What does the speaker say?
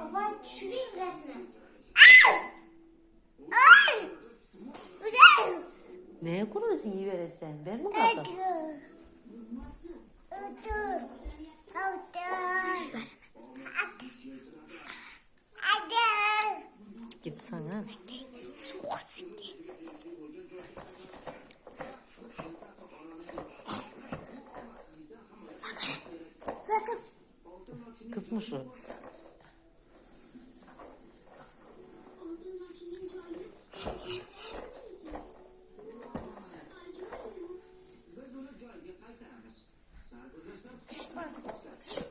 Kafayı düşüreyim resmen. Neye kuruyorsun iyi verirsen? Ver mi bakalım? Git sana. Kızmış o. Bak.